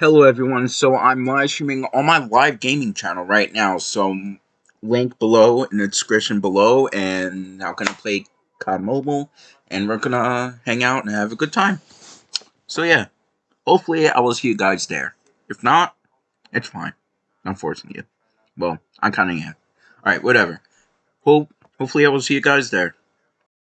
Hello everyone, so I'm live streaming on my live gaming channel right now, so link below in the description below, and I'm gonna play COD Mobile, and we're gonna hang out and have a good time. So yeah, hopefully I will see you guys there. If not, it's fine. I'm forcing you. Well, I kinda am. Alright, whatever. Hope, hopefully I will see you guys there.